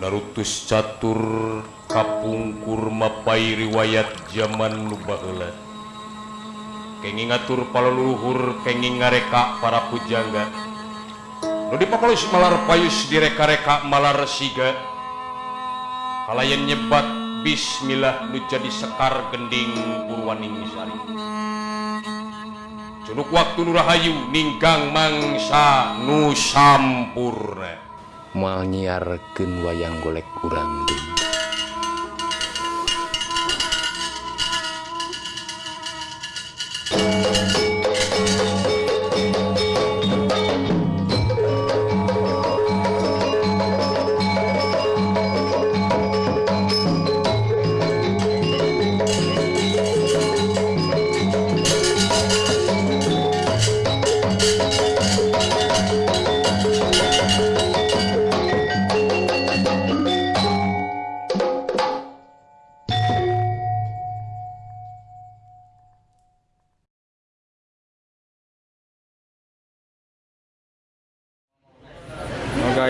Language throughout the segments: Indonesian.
Narutus catur kapungkur mapai riwayat zaman nubalat kenging ngatur paluluhur kenging ngareka para pujangga. Nudi pakolus malar payus direka-reka malar siga. Kalayan nyebat bismillah nu jadi sekar gending purwaning sari Cunuk waktu nurahayu ninggang mangsa nu sampurna. menyiarkan wayang golek kurang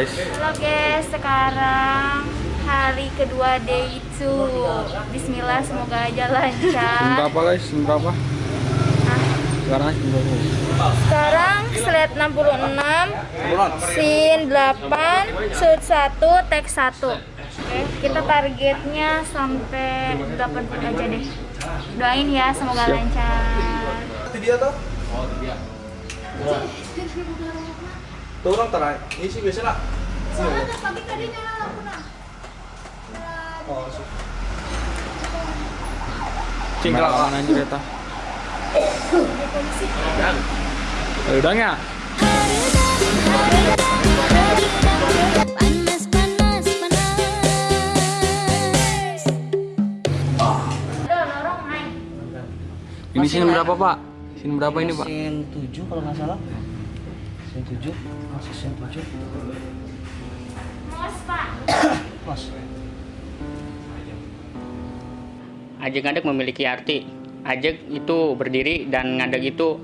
guys, Halo guys, sekarang hari kedua day 2 Bismillah, semoga aja jam lancar berapa guys? Jam berapa? Sekarang jam berapa? Sekarang slide 66 Scene 8 Shoot 1 Take 1 Oke, kita targetnya sampai 80 aja deh. Doain ya, semoga Siap. lancar. Tuh orang terai, ini sih biasa lah. Udah, lorong naik Ini scene berapa pak? Scene berapa ini pak? Sen 7 kalau nggak salah. Sen 7, masih sen 7. Mos pak Mas. Ajek ngadeg memiliki arti. Ajek itu berdiri dan ngadeg itu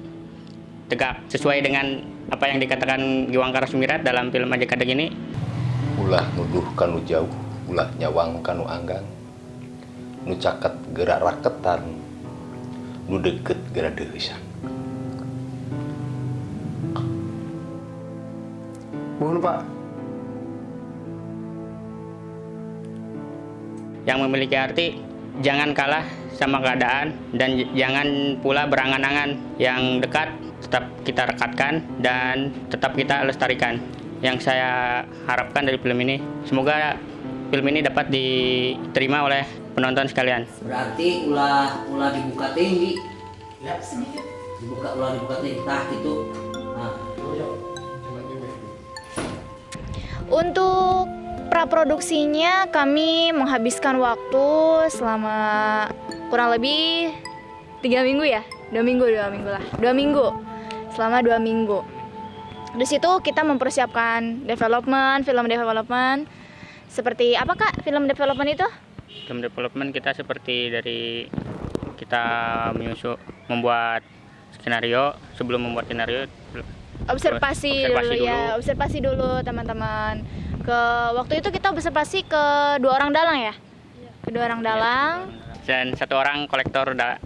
tegak sesuai dengan apa yang dikatakan Giwang Karasumirat dalam film Ajek ngadeg ini. Ulah nuduh kanu jauh, ulah nyawang kanu anggang. Nu caket gerak raketan, nu deket gerak deusan. Mohon Pak. Yang memiliki arti jangan kalah sama keadaan dan jangan pula berangan-angan yang dekat tetap kita rekatkan dan tetap kita lestarikan. Yang saya harapkan dari film ini semoga film ini dapat diterima oleh penonton sekalian. berarti ulah ulah dibuka tinggi ya sedikit dibuka ulah dibuka tinggi tah gitu Untuk praproduksinya kami menghabiskan waktu selama kurang lebih tiga minggu ya, dua minggu dua minggu lah, dua minggu selama dua minggu. Di situ kita mempersiapkan development, film development. Seperti apa kak film development itu? Film development kita seperti dari kita menyusun membuat skenario sebelum membuat skenario Observasi, Observasi dulu, ya, dulu. observasi dulu teman-teman. Ke waktu itu kita observasi ke dua orang dalang ya, kedua orang dalang. dan satu orang kolektor da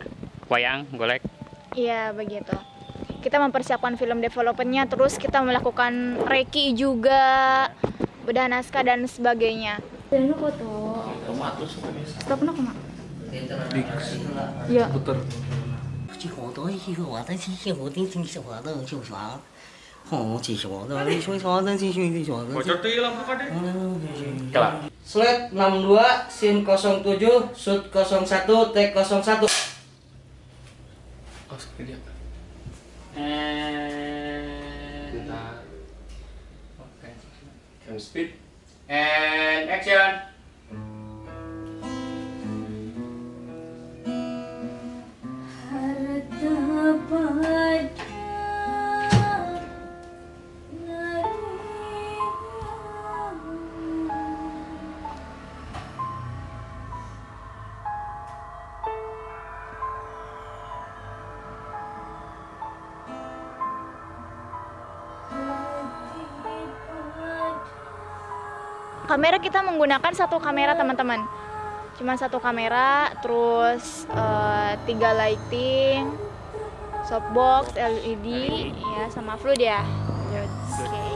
wayang golek Iya begitu. Kita mempersiapkan film developmentnya, terus kita melakukan reki juga, bedah naskah dan sebagainya. Dan foto. Stop no koma. Ya. Puter. 这好多一个我的这些我的这些我的就啥哦这些我的你说啥的这些这些我的 Slide 62 scene 07 shoot 01 take 01 Oh, dia. Oke. Cam speed and action. Kamera kita menggunakan satu kamera teman-teman. Cuma satu kamera terus eh, tiga lighting softbox LED ya sama flood ya. Oke.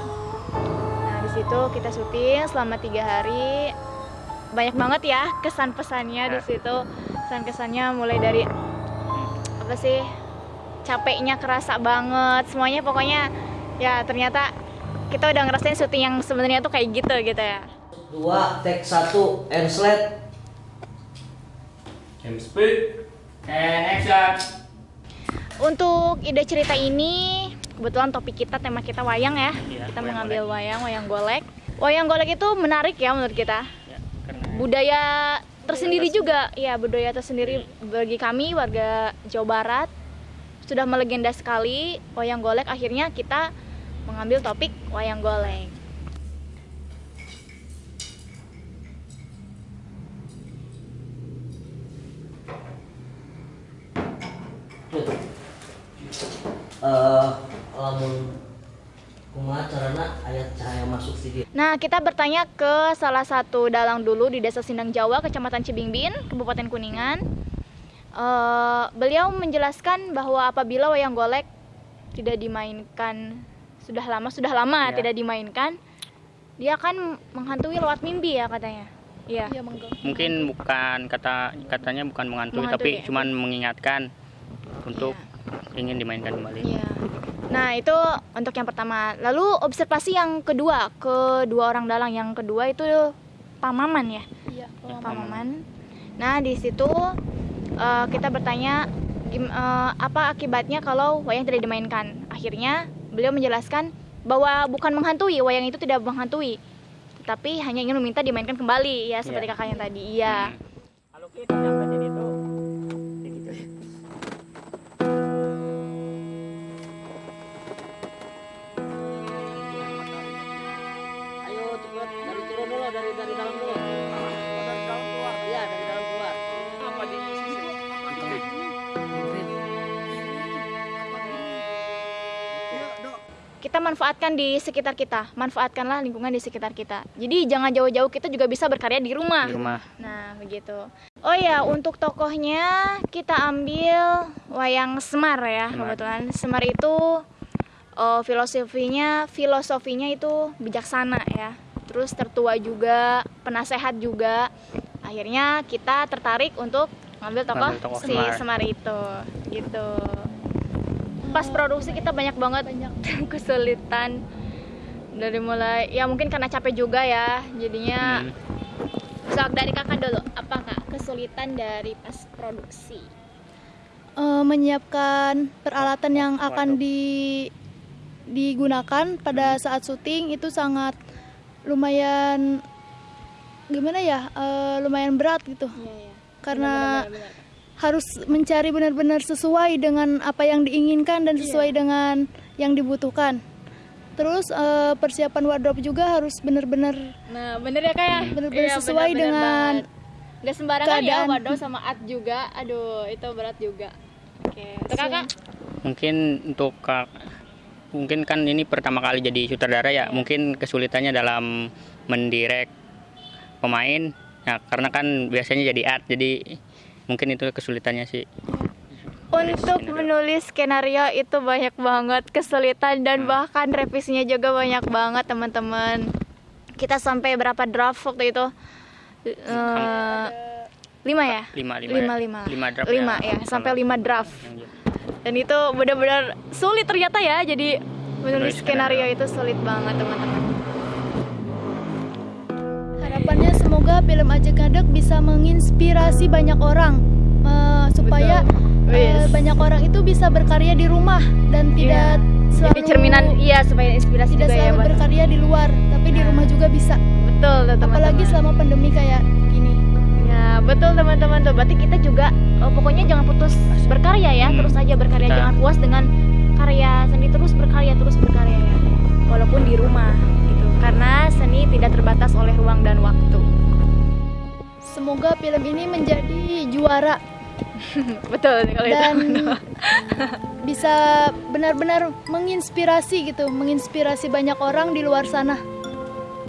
Nah di situ kita syuting selama tiga hari. Banyak banget ya kesan pesannya di situ. Kesan kesannya mulai dari apa sih capeknya kerasa banget semuanya pokoknya ya ternyata kita udah ngerasain syuting yang sebenarnya tuh kayak gitu gitu ya Dua, take satu, and slide. Jam speed. And action. Untuk ide cerita ini, kebetulan topik kita, tema kita wayang ya. Iya, kita wayang mengambil wayang, wayang golek. Wayang golek itu menarik ya menurut kita. Ya, karena Budaya tersendiri juga, ya budaya tersendiri bagi kami warga Jawa Barat. Sudah melegenda sekali wayang golek. Akhirnya kita mengambil topik wayang golek. Eh, lamun kumaha carana ayat cahaya masuk di dia. Nah, kita bertanya ke salah satu dalang dulu di Desa Sindang Jawa, Kecamatan Cibingbin, Kabupaten Kuningan. Eh, beliau menjelaskan bahwa apabila wayang golek tidak dimainkan sudah lama, sudah lama Ya. tidak dimainkan, dia akan menghantui lewat mimpi ya katanya. Iya. mungkin bukan kata katanya bukan menghantui, Menghantui, tapi cuman mengingatkan untuk ingin dimainkan kembali. Iya. Nah, itu untuk yang pertama. Lalu observasi yang kedua, kedua orang dalang yang kedua itu Pamaman ya. Iya, Pamaman. Nah, di situ eh, kita bertanya gim- eh, apa akibatnya kalau wayang tidak dimainkan. Akhirnya beliau menjelaskan bahwa bukan menghantui, wayang itu tidak menghantui. Tetapi hanya ingin meminta dimainkan kembali ya seperti Iya. kakaknya tadi. Iya. Kalau kita manfaatkan di sekitar kita, manfaatkanlah lingkungan di sekitar kita. Jadi jangan jauh-jauh kita juga bisa berkarya di rumah. Di rumah. Nah, begitu. Oh ya, untuk tokohnya kita ambil wayang Semar ya, Semar. kebetulan. Semar itu oh, filosofinya filosofinya itu bijaksana ya. Terus tertua juga, penasehat juga. Akhirnya kita tertarik untuk ngambil tokoh, Ngambil tokoh si Semar. Semar itu. Gitu. Pas produksi kita banyak banget banyak kesulitan dari mulai ya mungkin karena capek juga ya jadinya Hmm. Sok dari kakak dulu, apa kak kesulitan dari pas produksi? Eh, menyiapkan peralatan yang akan di digunakan pada saat syuting itu sangat lumayan gimana ya eh, lumayan berat gitu Iya ya. karena harus mencari benar-benar sesuai dengan apa yang diinginkan dan sesuai dengan yang dibutuhkan terus eh, persiapan wardrobe juga harus benar-benar Nah bener ya kak ya. Bener-bener Iya, sesuai bener-bener dengan banget. Nggak sembarangan ya keadaan. waduh sama art juga. Aduh itu berat juga. Oke. Untuk kakak? Mungkin untuk kak mungkin kan ini pertama kali jadi sutradara ya, mungkin kesulitannya dalam mendirect pemain. Ya, karena kan biasanya jadi art, jadi mungkin itu kesulitannya sih. Untuk menulis skenario itu banyak banget kesulitan dan bahkan revisinya juga banyak banget teman-teman. Kita sampai berapa draft waktu itu? Eh, lima ya? Lima, lima, lima, ya. lima. Lima draft Lima, ya. ya, sampai lima draft. Dan itu benar-benar sulit ternyata ya. Jadi menulis skenario. itu sulit banget teman-teman. harapannya semoga film Ajak Ngadek bisa menginspirasi banyak orang eh, supaya Betul. Wis. banyak orang itu bisa berkarya di rumah dan tidak selalu Jadi cerminan iya supaya inspirasi tidak juga ya selalu buat. berkarya di luar tapi di Nah. rumah juga bisa Betul tuh teman-teman. apalagi selama pandemi kayak gini Ya betul teman-teman tuh. Berarti kita juga eh, pokoknya jangan putus berkarya ya. Hmm. Terus aja berkarya. Kita- Jangan puas dengan karya seni terus berkarya terus berkarya ya. Walaupun di rumah gitu. Karena seni semoga film ini menjadi juara betul kalau itu. dan bisa benar-benar menginspirasi gitu menginspirasi banyak orang di luar sana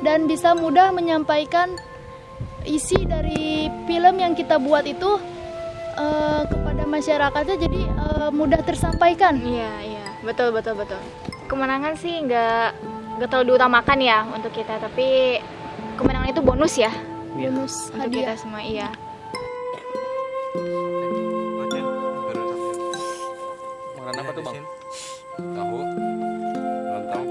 dan bisa mudah menyampaikan isi dari film yang kita buat itu eh, kepada masyarakatnya jadi eh, mudah tersampaikan. Iya, iya. Betul, betul, betul. Kemenangan sih nggak nggak terlalu diutamakan ya untuk kita, tapi kemenangan itu bonus ya Bonus untuk hadiah. kita semua, iya. Makanan apa tuh bang? Tahu. Lontong.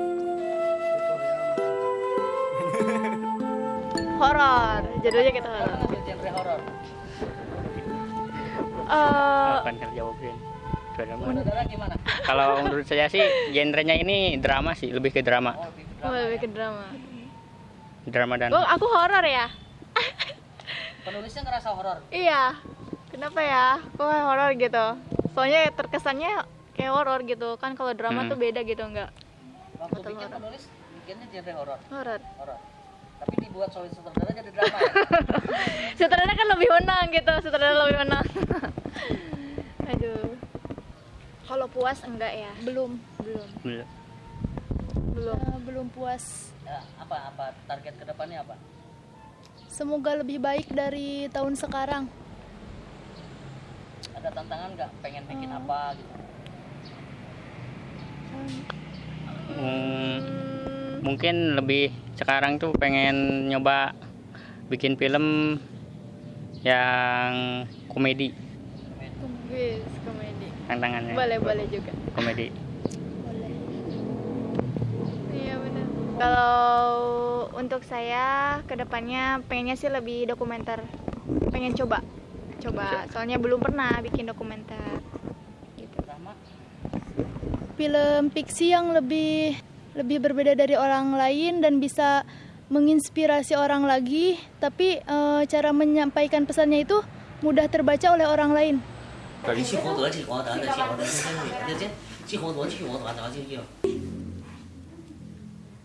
Horor, judulnya kita horor. genre horor Eh, Akan terjawabin. Gimana Kalau menurut saya sih genrenya ini drama sih, lebih ke drama. oh, lebih ke drama. Drama dan Oh, aku horor ya? Penulisnya ngerasa horor Iya. Kenapa ya? Kok kayak horor gitu? Soalnya terkesannya kayak horor gitu. Kan kalau drama Hmm. tuh beda gitu enggak? waktu Betul, bikin horor. penulis bikinnya genre horor Horor. horor tapi dibuat solid sutradara jadi drama ya Sutradara kan lebih menang gitu. Sutradara lebih menang. Aduh. Kalau puas enggak ya? Belum Belum. Belum. Belum. eh, belum puas. Ya, apa apa target ke depannya apa Semoga lebih baik dari tahun sekarang. ada tantangan nggak pengen bikin apa gitu Hmm, mungkin lebih sekarang tuh pengen nyoba bikin film yang komedi Wis, komedi. tantangannya Boleh, boleh juga. komedi Iya benar. Kalau untuk saya ke depannya pengennya sih lebih dokumenter. Pengen coba, coba. Soalnya belum pernah bikin dokumenter. Gitu. drama Film fiksi yang lebih lebih berbeda dari orang lain dan bisa menginspirasi orang lagi, tapi eh, cara menyampaikan pesannya itu mudah terbaca oleh orang lain.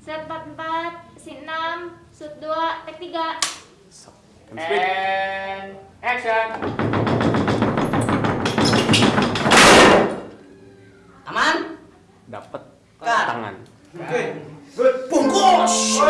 Set 44, scene 6, shoot 2, take 3. and action Aman? Dapat tangan. Bungkus.